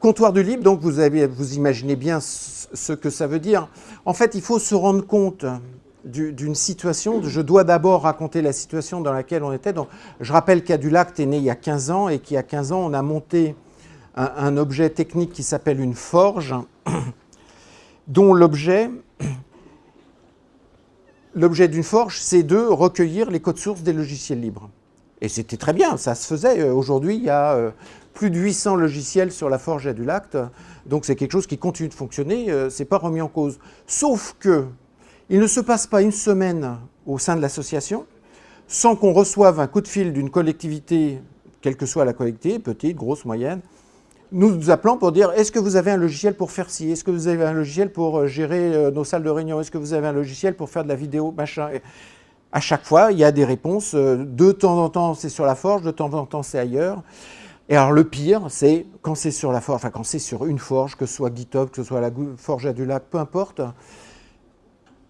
Comptoir du libre, donc vous, vous imaginez bien ce que ça veut dire. En fait, il faut se rendre compte d'une situation. Je dois d'abord raconter la situation dans laquelle on était. Je rappelle qu'Adulact est né il y a 15 ans et qu'il y a 15 ans, on a monté un, un objet technique qui s'appelle une forge, dont l'objet l'objet d'une forge, c'est de recueillir les codes sources des logiciels libres. Et c'était très bien, ça se faisait. Euh, aujourd'hui, il y a euh, plus de 800 logiciels sur la forge Adulact, donc c'est quelque chose qui continue de fonctionner, euh, ce n'est pas remis en cause. Sauf que il ne se passe pas une semaine au sein de l'association sans qu'on reçoive un coup de fil d'une collectivité, quelle que soit la collectivité, petite, grosse, moyenne, nous appelant pour dire est-ce que vous avez un logiciel pour faire ci? Est-ce que vous avez un logiciel pour euh, gérer euh, nos salles de réunion? Est-ce que vous avez un logiciel pour faire de la vidéo Machin? à chaque fois, il y a des réponses. Euh, de temps en temps, c'est sur la forge, de temps en temps, c'est ailleurs. Et alors, le pire, c'est quand c'est sur la forge, enfin, quand c'est sur une forge, que ce soit GitHub, que ce soit la forge à du lac, peu importe,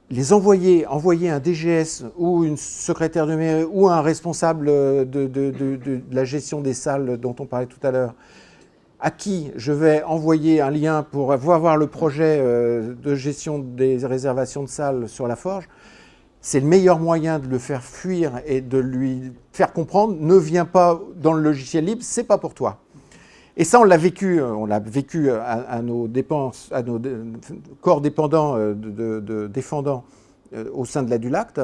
les envoyer, envoyer un DGS ou une secrétaire de mairie ou un responsable de, de la gestion des salles dont on parlait tout à l'heure, à qui je vais envoyer un lien pour voir le projet euh, de gestion des réservations de salles sur la forge, c'est le meilleur moyen de le faire fuir et de lui faire comprendre, ne viens pas dans le logiciel libre, c'est pas pour toi. Et ça, on l'a vécu, euh, on l'a vécu à, nos dépenses, à nos corps dépendants, euh, de, défendants au sein de la Dulacte.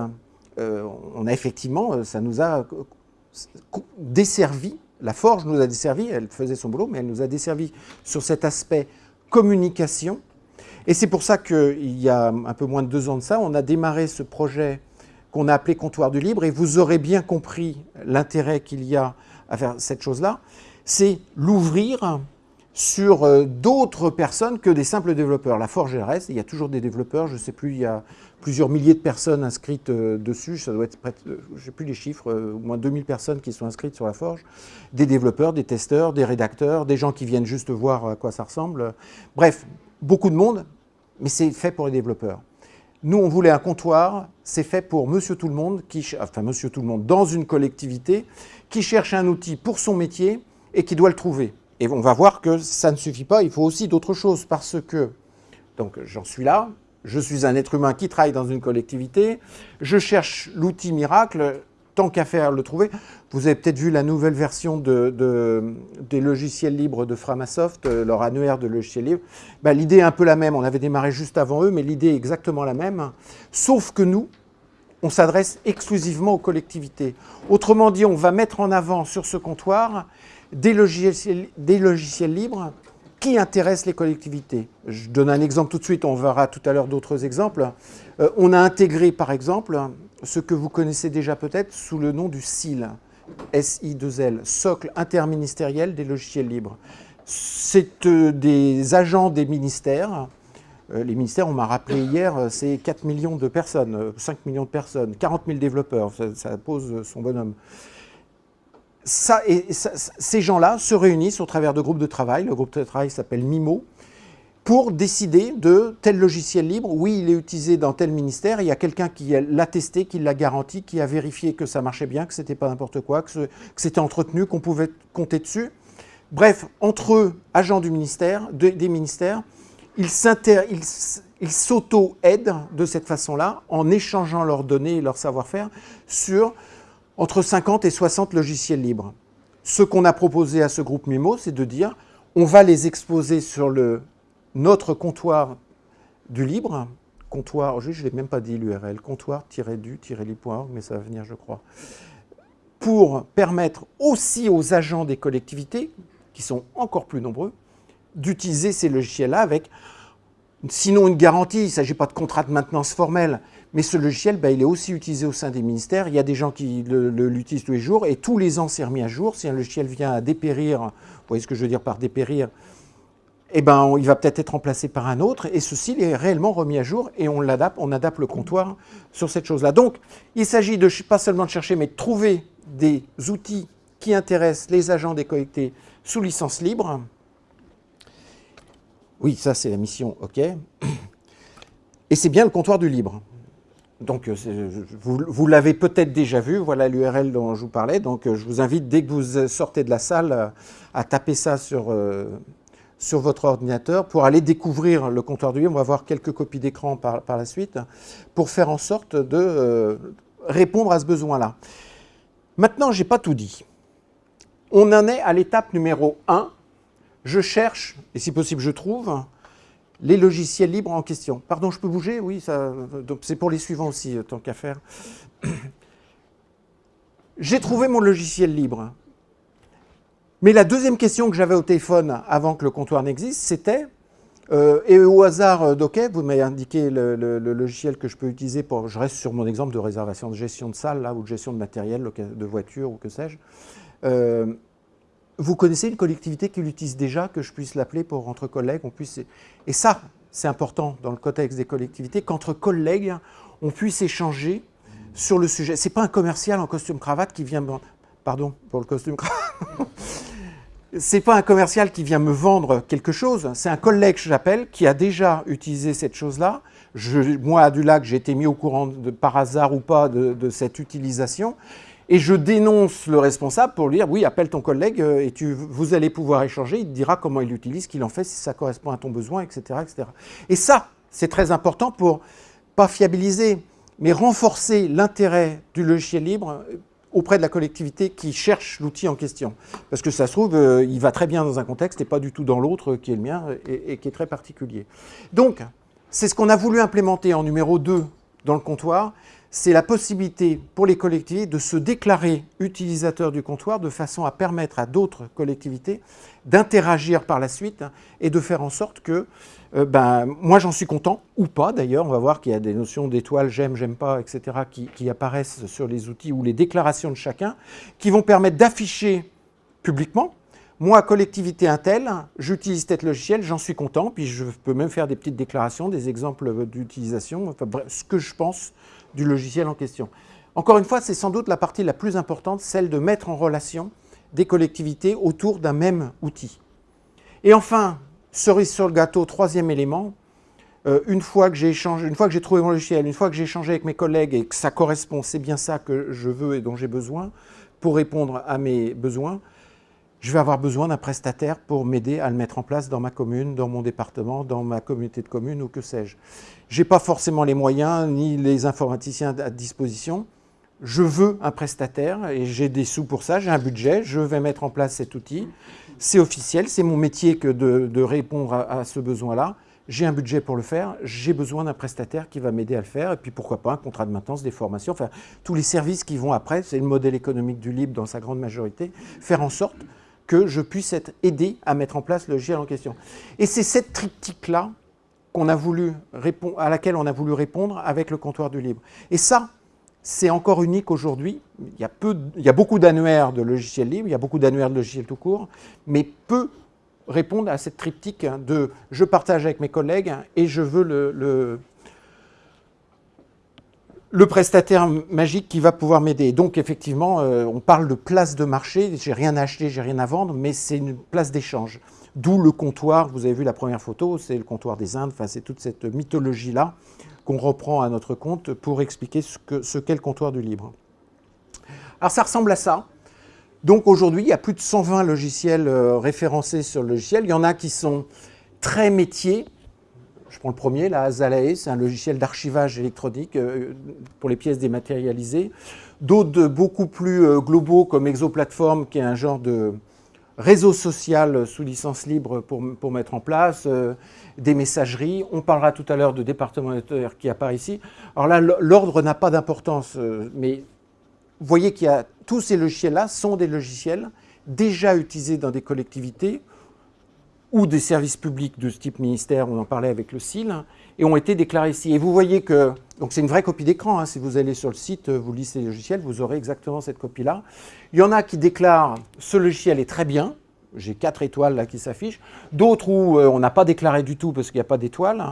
on a effectivement, ça nous a desservi la forge nous a desservi, elle faisait son boulot, mais elle nous a desservi sur cet aspect communication. Et c'est pour ça qu'il y a un peu moins de deux ans de ça, on a démarré ce projet qu'on a appelé Comptoir du Libre, et vous aurez bien compris l'intérêt qu'il y a à faire cette chose-là, c'est l'ouvrir sur euh, d'autres personnes que des simples développeurs. La Forge reste, il y a toujours des développeurs, je ne sais plus, il y a plusieurs milliers de personnes inscrites euh, dessus, ça doit être près, euh, je sais plus les chiffres, au moins 2000 personnes qui sont inscrites sur la Forge, des développeurs, des testeurs, des rédacteurs, des gens qui viennent juste voir à quoi ça ressemble. Bref, beaucoup de monde, mais c'est fait pour les développeurs. Nous, on voulait un comptoir, c'est fait pour monsieur tout le monde, qui, enfin monsieur tout le monde, dans une collectivité, qui cherche un outil pour son métier et qui doit le trouver. Et on va voir que ça ne suffit pas, il faut aussi d'autres choses, parce que, donc j'en suis là, je suis un être humain qui travaille dans une collectivité, je cherche l'outil miracle, tant qu'à faire le trouver. Vous avez peut-être vu la nouvelle version de, des logiciels libres de Framasoft, euh, leur annuaire de logiciels libres. Ben, l'idée est un peu la même, on avait démarré juste avant eux, mais l'idée est exactement la même, sauf que nous, on s'adresse exclusivement aux collectivités. Autrement dit, on va mettre en avant sur ce comptoir des logiciels, des logiciels libres qui intéressent les collectivités. Je donne un exemple tout de suite, on verra tout à l'heure d'autres exemples. Euh, on a intégré par exemple ce que vous connaissez déjà peut-être sous le nom du SIL, SI2L, Socle interministériel des logiciels libres. C'est euh, des agents des ministères. Euh, les ministères, on m'a rappelé hier, c'est 4 millions de personnes, 5 millions de personnes, 40 000 développeurs, ça pose son bonhomme ces gens-là se réunissent au travers de groupes de travail. Le groupe de travail s'appelle MIMO pour décider de tel logiciel libre. Oui, il est utilisé dans tel ministère. Il y a quelqu'un qui l'a testé, qui l'a garanti, qui a vérifié que ça marchait bien, que ce n'était pas n'importe quoi, que c'était entretenu, qu'on pouvait compter dessus. Bref, entre eux, agents du ministère, des ministères, ils s'auto-aident de cette façon-là en échangeant leurs données et leur savoir-faire sur entre 50 et 60 logiciels libres. Ce qu'on a proposé à ce groupe MIMO, c'est de dire on va les exposer sur le, notre comptoir du libre, comptoir, je ne l'ai même pas dit l'URL, comptoir-du-libre.org, mais ça va venir, je crois, pour permettre aussi aux agents des collectivités, qui sont encore plus nombreux, d'utiliser ces logiciels-là avec, sinon une garantie, il ne s'agit pas de contrat de maintenance formelle, mais ce logiciel, bah, il est aussi utilisé au sein des ministères. Il y a des gens qui l'utilisent tous les jours et tous les ans, c'est remis à jour. Si un logiciel vient à dépérir, vous voyez ce que je veux dire par dépérir, eh ben, il va peut-être être remplacé par un autre, et ceci est réellement remis à jour, et on adapte, on adapte le comptoir sur cette chose-là. Donc, il s'agit de pas seulement de chercher, mais de trouver des outils qui intéressent les agents des collectivités sous licence libre. Oui, ça c'est la mission, ok. Et c'est bien le comptoir du libre. Donc, euh, vous, l'avez peut-être déjà vu, voilà l'URL dont je vous parlais. Donc, euh, je vous invite, dès que vous sortez de la salle, euh, à taper ça sur, sur votre ordinateur pour aller découvrir le comptoir du livre. On va voir quelques copies d'écran par, la suite pour faire en sorte de euh, répondre à ce besoin-là. Maintenant, je n'ai pas tout dit. On en est à l'étape numéro 1. Je cherche, et si possible je trouve, les logiciels libres en question. Pardon, je peux bouger? Oui, c'est pour les suivants aussi, tant qu'à faire. J'ai trouvé mon logiciel libre. Mais la deuxième question que j'avais au téléphone avant que le comptoir n'existe, c'était, euh, et au hasard euh, d'OK, vous m'avez indiqué le, logiciel que je peux utiliser pour, je reste sur mon exemple de réservation de gestion de salle, là, ou de gestion de matériel, de voiture, ou que sais-je. Euh, vous connaissez une collectivité qui l'utilise déjà, que je puisse l'appeler pour entre collègues, on puisse... Et ça, c'est important dans le contexte des collectivités, qu'entre collègues, on puisse échanger sur le sujet. Ce n'est pas un commercial en costume cravate qui vient... Pardon pour le costume c'est pas un commercial qui vient me vendre quelque chose, c'est un collègue que j'appelle qui a déjà utilisé cette chose-là. moi, à Dulac, j'ai été mis au courant par hasard ou pas de, cette utilisation. Et je dénonce le responsable pour lui dire oui, appelle ton collègue euh, et vous allez pouvoir échanger. Il te dira comment il l'utilise, qu'il en fait, si ça correspond à ton besoin, etc. etc. Et ça, c'est très important pour pas fiabiliser, mais renforcer l'intérêt du logiciel libre auprès de la collectivité qui cherche l'outil en question. Parce que ça se trouve, euh, il va très bien dans un contexte et pas du tout dans l'autre qui est le mien et, qui est très particulier. Donc, c'est ce qu'on a voulu implémenter en numéro 2 dans le comptoir, c'est la possibilité pour les collectivités de se déclarer utilisateurs du comptoir de façon à permettre à d'autres collectivités d'interagir par la suite et de faire en sorte que euh, ben, moi j'en suis content, ou pas d'ailleurs, on va voir qu'il y a des notions d'étoiles, j'aime, j'aime pas, etc., qui, apparaissent sur les outils ou les déclarations de chacun, qui vont permettre d'afficher publiquement, moi, collectivité Intel, j'utilise tel logiciel, j'en suis content, puis je peux même faire des petites déclarations, des exemples d'utilisation, enfin bref, ce que je pense du logiciel en question. Encore une fois, c'est sans doute la partie la plus importante, celle de mettre en relation des collectivités autour d'un même outil. Et enfin, cerise sur le gâteau, troisième élément, euh, une fois que j'ai échangé, une fois que j'ai trouvé mon logiciel, une fois que j'ai échangé avec mes collègues et que ça correspond, c'est bien ça que je veux et dont j'ai besoin pour répondre à mes besoins, je vais avoir besoin d'un prestataire pour m'aider à le mettre en place dans ma commune, dans mon département, dans ma communauté de communes ou que sais-je. Je n'ai pas forcément les moyens ni les informaticiens à disposition. Je veux un prestataire et j'ai des sous pour ça, j'ai un budget, je vais mettre en place cet outil c'est officiel, c'est mon métier que de, répondre à, ce besoin-là. J'ai un budget pour le faire, j'ai besoin d'un prestataire qui va m'aider à le faire, et puis pourquoi pas un contrat de maintenance, des formations, enfin tous les services qui vont après, c'est le modèle économique du libre dans sa grande majorité, faire en sorte que je puisse être aidé à mettre en place le logiciel en question. Et c'est cette triptyque-là qu'on a voulu à laquelle on a voulu répondre avec le comptoir du libre. Et ça, c'est encore unique aujourd'hui. Il, y a beaucoup d'annuaires de logiciels libres, il y a beaucoup d'annuaires de logiciels tout court, mais peu répondent à cette triptyque de je partage avec mes collègues et je veux le, le, prestataire magique qui va pouvoir m'aider. Donc effectivement, euh, on parle de place de marché, j'ai rien à acheter, j'ai rien à vendre, mais c'est une place d'échange. D'où le comptoir, vous avez vu la première photo, c'est le comptoir des Indes, c'est toute cette mythologie-là qu'on reprend à notre compte pour expliquer ce qu'est le comptoir du libre. Alors ça ressemble à ça. Donc aujourd'hui, il y a plus de 120 logiciels euh, référencés sur le logiciel. Il y en a qui sont très métiers. Je prends le premier, la Azalae, c'est un logiciel d'archivage électronique euh, pour les pièces dématérialisées. D'autres beaucoup plus euh, globaux comme Exoplatform, qui est un genre de réseau social sous licence libre pour, mettre en place des messageries. On parlera tout à l'heure de département qui apparaît ici. Alors là, l'ordre n'a pas d'importance, euh, mais vous voyez qu'il y a tous ces logiciels-là sont des logiciels déjà utilisés dans des collectivités ou des services publics de ce type ministère, on en parlait avec le CIL, et ont été déclarés ici. Et vous voyez que, donc c'est une vraie copie d'écran, hein. si vous allez sur le site, vous lisez les logiciels, vous aurez exactement cette copie-là. Il y en a qui déclarent « ce logiciel est très bien », j'ai quatre étoiles là qui s'affichent. D'autres où euh, on n'a pas déclaré du tout parce qu'il n'y a pas d'étoiles.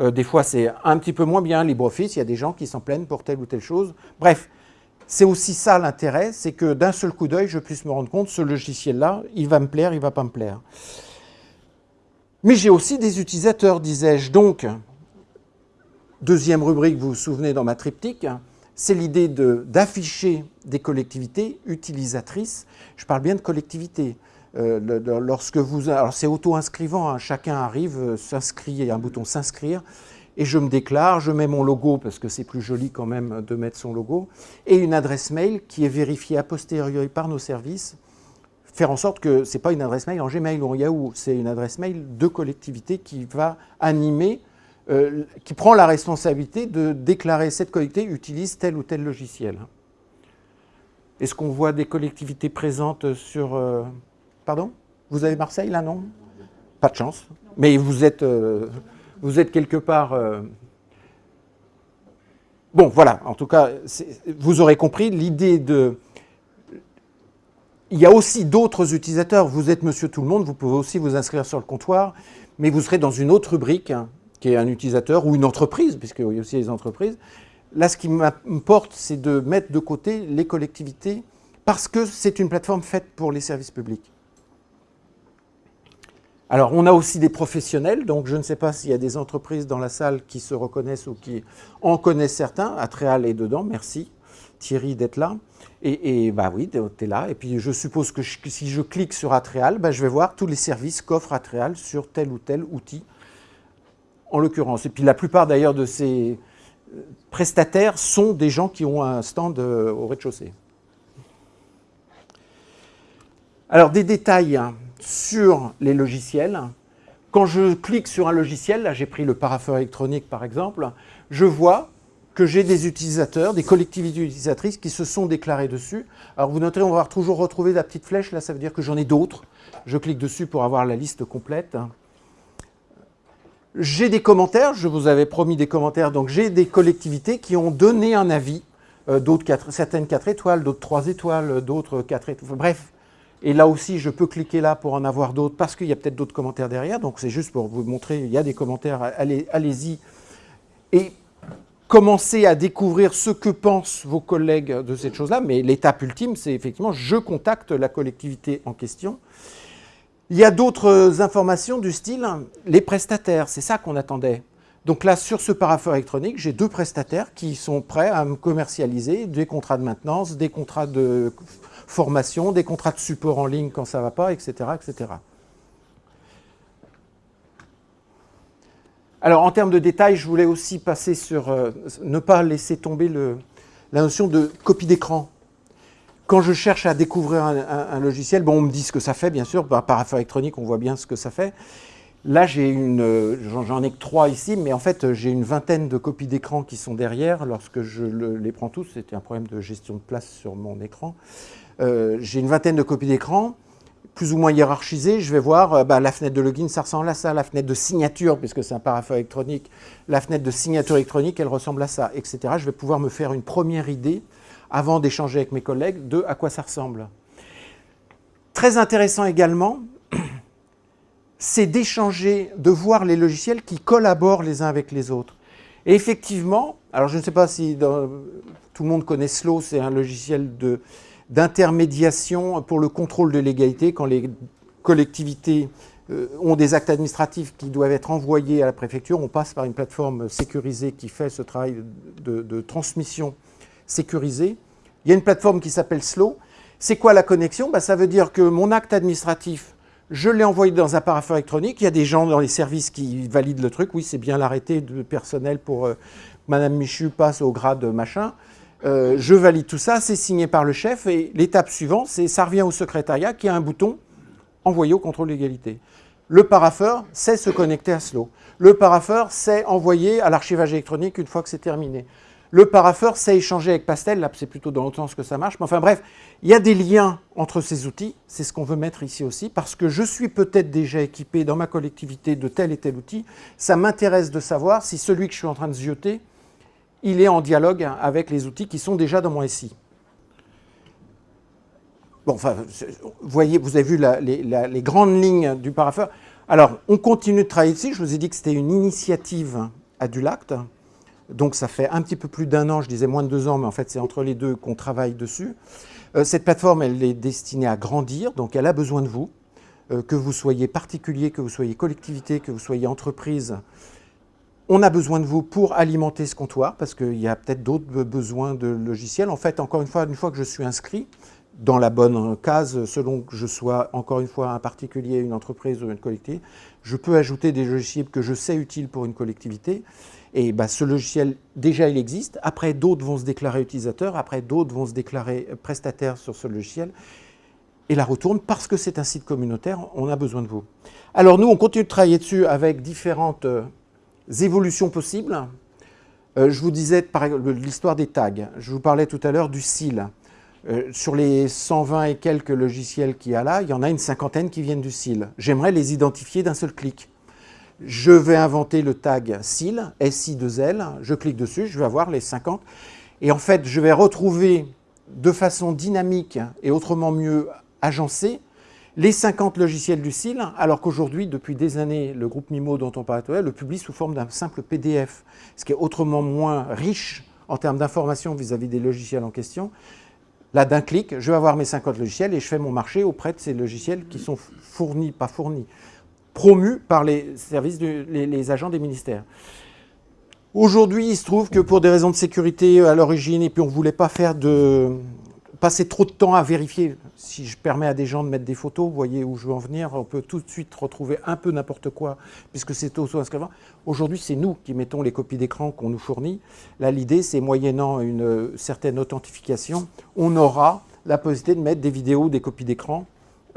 Euh, des fois, c'est un petit peu moins bien LibreOffice. Il y a des gens qui s'en plaignent pour telle ou telle chose. Bref, c'est aussi ça l'intérêt, c'est que d'un seul coup d'œil, je puisse me rendre compte, ce logiciel-là, il va me plaire, il ne va pas me plaire. Mais j'ai aussi des utilisateurs, disais-je. Donc, deuxième rubrique, vous vous souvenez dans ma triptyque, c'est l'idée d'afficher des collectivités utilisatrices. Je parle bien de collectivités lorsque vous, alors c'est auto-inscrivant, hein, chacun arrive, s'inscrit, il y a un bouton s'inscrire, et je me déclare, je mets mon logo parce que c'est plus joli quand même de mettre son logo, et une adresse mail qui est vérifiée a posteriori par nos services, faire en sorte que ce n'est pas une adresse mail en Gmail ou en Yahoo, c'est une adresse mail de collectivité qui va animer, euh, qui prend la responsabilité de déclarer cette collectivité utilise tel ou tel logiciel. Est-ce qu'on voit des collectivités présentes sur... Euh, pardon? Vous avez Marseille là, non? Pas de chance. Mais vous êtes... Euh, vous êtes quelque part... Bon, voilà, en tout cas, vous aurez compris l'idée de... Il y a aussi d'autres utilisateurs. Vous êtes monsieur tout le monde, vous pouvez aussi vous inscrire sur le comptoir, mais vous serez dans une autre rubrique, hein, qui est un utilisateur ou une entreprise, puisqu'il y a aussi les entreprises. Là, ce qui m'importe, c'est de mettre de côté les collectivités, parce que c'est une plateforme faite pour les services publics. Alors, on a aussi des professionnels, donc je ne sais pas s'il y a des entreprises dans la salle qui se reconnaissent ou qui en connaissent certains. Atréal est dedans, merci Thierry d'être là. Et, bah oui, tu là. Et puis je suppose que, si je clique sur Atréal, bah, je vais voir tous les services qu'offre Atréal sur tel ou tel outil, en l'occurrence. Et puis la plupart d'ailleurs de ces euh, prestataires sont des gens qui ont un stand euh, au rez-de-chaussée. Alors des détails sur les logiciels. Quand je clique sur un logiciel, là j'ai pris le parapheur électronique par exemple, je vois que j'ai des utilisateurs, des collectivités utilisatrices qui se sont déclarés dessus. Alors vous noterez, on va toujours retrouver la petite flèche, là ça veut dire que j'en ai d'autres. Je clique dessus pour avoir la liste complète. J'ai des commentaires, je vous avais promis des commentaires, donc j'ai des collectivités qui ont donné un avis, euh, certaines 4 étoiles, d'autres 3 étoiles, d'autres 4 étoiles, bref, et là aussi, je peux cliquer là pour en avoir d'autres, parce qu'il y a peut-être d'autres commentaires derrière. Donc c'est juste pour vous montrer, il y a des commentaires, allez-y. et commencez à découvrir ce que pensent vos collègues de cette chose-là. Mais l'étape ultime, c'est effectivement, je contacte la collectivité en question. Il y a d'autres informations du style, les prestataires, c'est ça qu'on attendait. Donc là, sur ce parapheur électronique, j'ai deux prestataires qui sont prêts à me commercialiser des contrats de maintenance, des contrats de formation, des contrats de support en ligne quand ça ne va pas, etc. Alors, en termes de détails, je voulais aussi passer sur euh, ne pas laisser tomber la notion de copie d'écran. Quand je cherche à découvrir un, logiciel, bon, on me dit ce que ça fait, bien sûr, par, par affaire électronique, on voit bien ce que ça fait. Là, j'en ai que trois ici, mais en fait, j'ai une vingtaine de copies d'écran qui sont derrière. Lorsque je les prends tous, c'était un problème de gestion de place sur mon écran. Euh, j'ai une vingtaine de copies d'écran, plus ou moins hiérarchisées. Je vais voir euh, bah, la fenêtre de login, ça ressemble à ça. La fenêtre de signature, puisque c'est un parapheur électronique, la fenêtre de signature électronique, elle ressemble à ça, etc. Je vais pouvoir me faire une première idée, avant d'échanger avec mes collègues, de à quoi ça ressemble. Très intéressant également, c'est d'échanger, de voir les logiciels qui collaborent les uns avec les autres. Et effectivement, alors je ne sais pas si tout le monde connaît Slow, c'est un logiciel d'intermédiation pour le contrôle de l'égalité quand les collectivités euh, ont des actes administratifs qui doivent être envoyés à la préfecture. On passe par une plateforme sécurisée qui fait ce travail de, transmission sécurisée. Il y a une plateforme qui s'appelle Slow. C'est quoi la connexion? Bah, Ça veut dire que mon acte administratif je l'ai envoyé dans un parapheur électronique. Il y a des gens dans les services qui valident le truc. Oui, c'est bien l'arrêté de personnel pour euh, Madame Michu passe au grade machin. Euh, je valide tout ça, c'est signé par le chef. Et l'étape suivante, c'est ça revient au secrétariat qui a un bouton envoyer au contrôle d'égalité. Le parapheur sait se connecter à Slow. Le parapheur sait envoyer à l'archivage électronique une fois que c'est terminé. Le parapheur sait échanger avec Pastel, là c'est plutôt dans l'autre sens que ça marche, mais enfin bref, il y a des liens entre ces outils, c'est ce qu'on veut mettre ici aussi, parce que je suis peut-être déjà équipé dans ma collectivité de tel et tel outil, ça m'intéresse de savoir si celui que je suis en train de zioter, il est en dialogue avec les outils qui sont déjà dans mon SI. Bon, enfin, voyez, vous avez vu les, grandes lignes du parapheur. Alors, on continue de travailler ici, je vous ai dit que c'était une initiative à Dulact, donc ça fait un petit peu plus d'un an, je disais moins de deux ans, mais en fait c'est entre les deux qu'on travaille dessus. Euh, cette plateforme, elle est destinée à grandir, donc elle a besoin de vous, euh, que vous soyez particulier, que vous soyez collectivité, que vous soyez entreprise. On a besoin de vous pour alimenter ce comptoir, parce qu'il y a peut-être d'autres besoins de logiciels. En fait, encore une fois, une fois que je suis inscrit, dans la bonne case, selon que je sois, encore une fois, un particulier, une entreprise ou une collectivité, je peux ajouter des logiciels que je sais utiles pour une collectivité. Et bah, ce logiciel, déjà, il existe. Après, d'autres vont se déclarer utilisateurs. Après, d'autres vont se déclarer prestataires sur ce logiciel. Et la retourne, parce que c'est un site communautaire, on a besoin de vous. Alors nous, on continue de travailler dessus avec différentes euh, évolutions possibles. Euh, je vous disais, par l'histoire des tags. Je vous parlais tout à l'heure du SIL. Euh, sur les 120 et quelques logiciels qu'il y a là, il y en a une cinquantaine qui viennent du SIL. J'aimerais les identifier d'un seul clic. Je vais inventer le tag SIL, SI2L, je clique dessus, je vais avoir les 50. Et en fait, je vais retrouver de façon dynamique et autrement mieux agencée les 50 logiciels du SIL, alors qu'aujourd'hui, depuis des années, le groupe MIMO dont on parle le publie sous forme d'un simple PDF, ce qui est autrement moins riche en termes d'informations vis-à-vis des logiciels en question. Là, d'un clic, je vais avoir mes 50 logiciels et je fais mon marché auprès de ces logiciels qui sont fournis, pas fournis, promus par les services, les, agents des ministères. Aujourd'hui, il se trouve que pour des raisons de sécurité à l'origine, et puis on ne voulait pas faire de, passer trop de temps à vérifier. Si je permets à des gens de mettre des photos, vous voyez où je veux en venir, on peut tout de suite retrouver un peu n'importe quoi, puisque c'est auto-inscrivant. Aujourd'hui, c'est nous qui mettons les copies d'écran qu'on nous fournit. Là, l'idée, c'est moyennant une certaine authentification, on aura la possibilité de mettre des vidéos, des copies d'écran,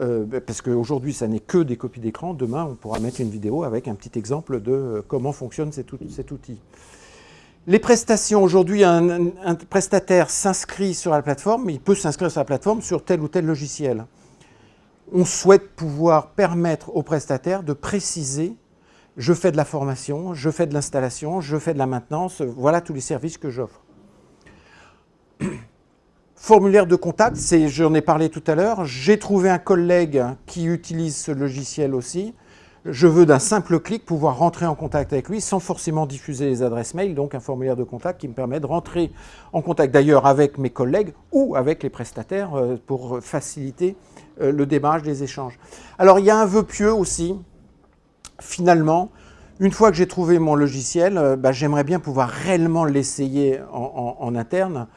euh, parce qu'aujourd'hui, ça n'est que des copies d'écran. Demain, on pourra mettre une vidéo avec un petit exemple de euh, comment fonctionne cet outil. Les prestations, aujourd'hui, un, prestataire s'inscrit sur la plateforme, il peut s'inscrire sur la plateforme sur tel ou tel logiciel. On souhaite pouvoir permettre aux prestataires de préciser je fais de la formation, je fais de l'installation, je fais de la maintenance, voilà tous les services que j'offre. Formulaire de contact, j'en ai parlé tout à l'heure, j'ai trouvé un collègue qui utilise ce logiciel aussi, je veux d'un simple clic pouvoir rentrer en contact avec lui sans forcément diffuser les adresses mail, donc un formulaire de contact qui me permet de rentrer en contact d'ailleurs avec mes collègues ou avec les prestataires euh, pour faciliter euh, le démarrage des échanges. Alors il y a un vœu pieux aussi, finalement, une fois que j'ai trouvé mon logiciel, euh, bah, j'aimerais bien pouvoir réellement l'essayer en interne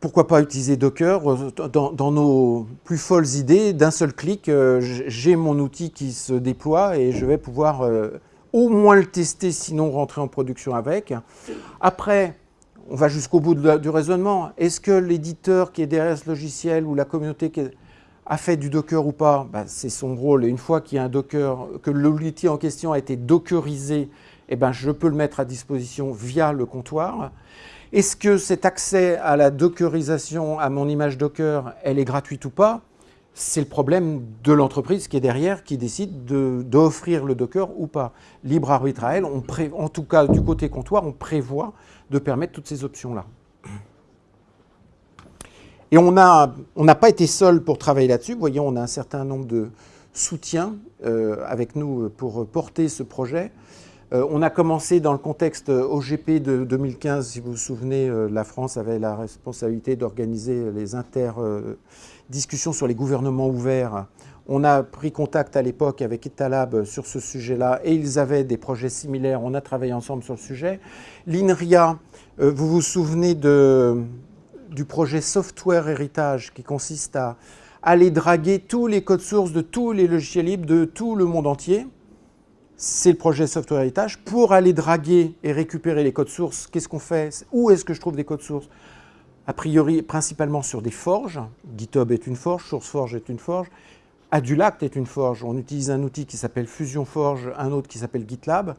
pourquoi pas utiliser Docker euh, dans, nos plus folles idées, d'un seul clic, euh, j'ai mon outil qui se déploie et je vais pouvoir euh, au moins le tester, sinon rentrer en production avec. Après, on va jusqu'au bout du raisonnement. Est-ce que l'éditeur qui est derrière ce logiciel ou la communauté a fait du Docker ou pas? Ben, C'est son rôle. Et une fois qu'il y a un Docker, que l'outil en question a été dockerisé, eh ben, je peux le mettre à disposition via le comptoir. Est-ce que cet accès à la dockerisation, à mon image Docker, elle est gratuite ou pas? C'est le problème de l'entreprise qui est derrière, qui décide d'offrir le Docker ou pas. Libre arbitre à elle, en tout cas du côté comptoir, on prévoit de permettre toutes ces options-là. Et on n'a pas été seul pour travailler là-dessus. Vous voyez, on a un certain nombre de soutiens euh, avec nous pour porter ce projet. Euh, on a commencé dans le contexte OGP de 2015, si vous vous souvenez, euh, la France avait la responsabilité d'organiser les inter-discussions sur les gouvernements ouverts. On a pris contact à l'époque avec Etalab sur ce sujet-là et ils avaient des projets similaires. On a travaillé ensemble sur le sujet. L'INRIA, euh, vous vous souvenez du projet Software Héritage qui consiste à aller draguer tous les codes sources de tous les logiciels libres de tout le monde entier c'est le projet Software Heritage. Pour aller draguer et récupérer les codes sources, qu'est-ce qu'on fait? Où est-ce que je trouve des codes sources? A priori, principalement sur des forges. GitHub est une forge, SourceForge est une forge. Adulact est une forge. On utilise un outil qui s'appelle Fusion Forge, un autre qui s'appelle GitLab.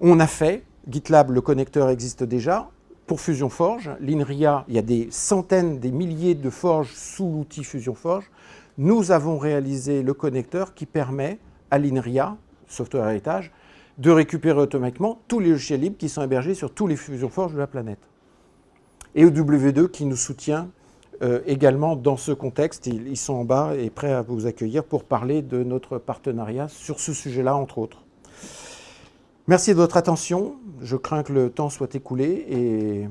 On a fait, GitLab, le connecteur existe déjà. Pour Fusion Forge, l'INRIA, il y a des centaines, des milliers de forges sous l'outil Fusion Forge. Nous avons réalisé le connecteur qui permet à l'INRIA, software héritage, de récupérer automatiquement tous les logiciels libres qui sont hébergés sur tous les fusions forges de la planète. Et EW2 qui nous soutient euh, également dans ce contexte. Ils, sont en bas et prêts à vous accueillir pour parler de notre partenariat sur ce sujet-là, entre autres. Merci de votre attention. Je crains que le temps soit écoulé et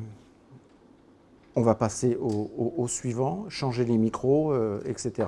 on va passer au, suivant, changer les micros, euh, etc.